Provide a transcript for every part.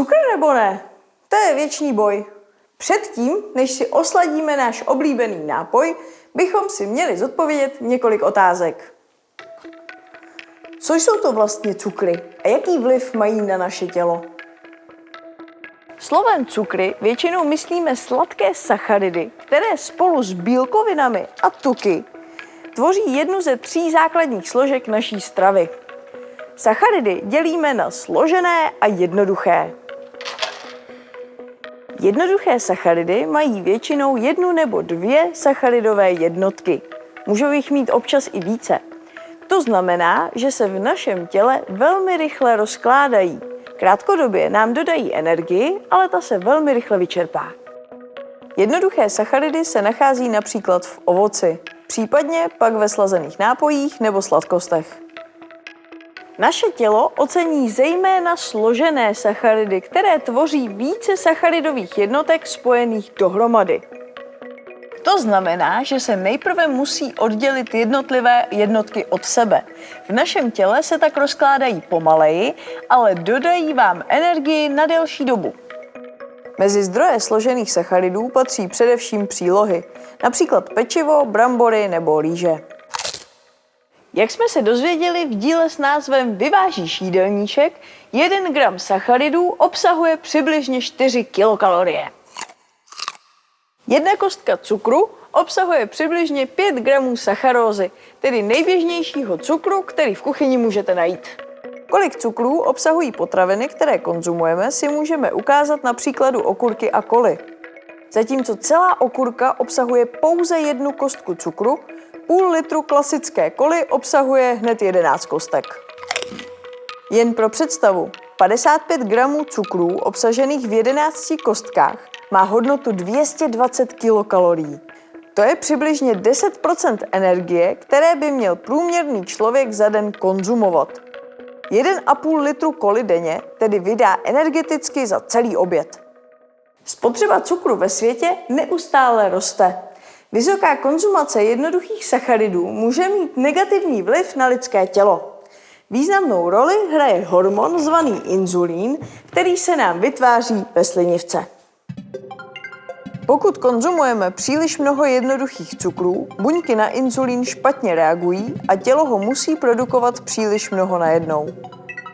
Cukr nebo ne? To je věčný boj. Předtím, než si osladíme náš oblíbený nápoj, bychom si měli zodpovědět několik otázek. Co jsou to vlastně cukry a jaký vliv mají na naše tělo? Slovem cukry většinou myslíme sladké sacharidy, které spolu s bílkovinami a tuky tvoří jednu ze tří základních složek naší stravy. Sacharidy dělíme na složené a jednoduché. Jednoduché sacharidy mají většinou jednu nebo dvě sacharidové jednotky. Můžou jich mít občas i více. To znamená, že se v našem těle velmi rychle rozkládají. Krátkodobě nám dodají energii, ale ta se velmi rychle vyčerpá. Jednoduché sacharidy se nachází například v ovoci, případně pak ve slazených nápojích nebo sladkostech. Naše tělo ocení zejména složené sacharidy, které tvoří více sacharidových jednotek spojených dohromady. To znamená, že se nejprve musí oddělit jednotlivé jednotky od sebe. V našem těle se tak rozkládají pomaleji, ale dodají vám energii na delší dobu. Mezi zdroje složených sacharidů patří především přílohy, například pečivo, brambory nebo rýže. Jak jsme se dozvěděli v díle s názvem Vyvážíš jídelníček, 1 gram sacharidů obsahuje přibližně 4 kilokalorie. Jedna kostka cukru obsahuje přibližně 5 gramů sacharózy, tedy nejběžnějšího cukru, který v kuchyni můžete najít. Kolik cukrů obsahují potraviny, které konzumujeme, si můžeme ukázat na příkladu okurky a koly. Zatímco celá okurka obsahuje pouze jednu kostku cukru, půl litru klasické koly obsahuje hned 11 kostek. Jen pro představu, 55 gramů cukrů obsažených v 11 kostkách má hodnotu 220 kilokalorií. To je přibližně 10% energie, které by měl průměrný člověk za den konzumovat. 1,5 litru koly denně tedy vydá energeticky za celý oběd. Spotřeba cukru ve světě neustále roste. Vysoká konzumace jednoduchých sacharidů může mít negativní vliv na lidské tělo. Významnou roli hraje hormon zvaný inzulín, který se nám vytváří ve slinivce. Pokud konzumujeme příliš mnoho jednoduchých cukrů, buňky na inzulín špatně reagují a tělo ho musí produkovat příliš mnoho najednou.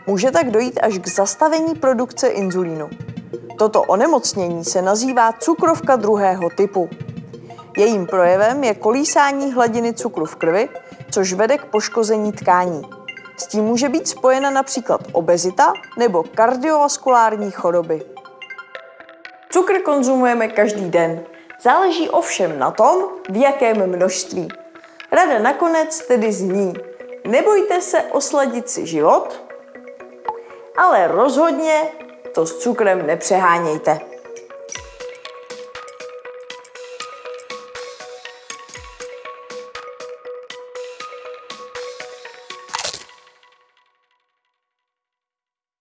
Může tak dojít až k zastavení produkce inzulínu. Toto onemocnění se nazývá cukrovka druhého typu. Jejím projevem je kolísání hladiny cukru v krvi, což vede k poškození tkání. S tím může být spojena například obezita nebo kardiovaskulární choroby. Cukr konzumujeme každý den. Záleží ovšem na tom, v jakém množství. Rada nakonec tedy zní, nebojte se osladit si život, ale rozhodně to s cukrem nepřehánějte.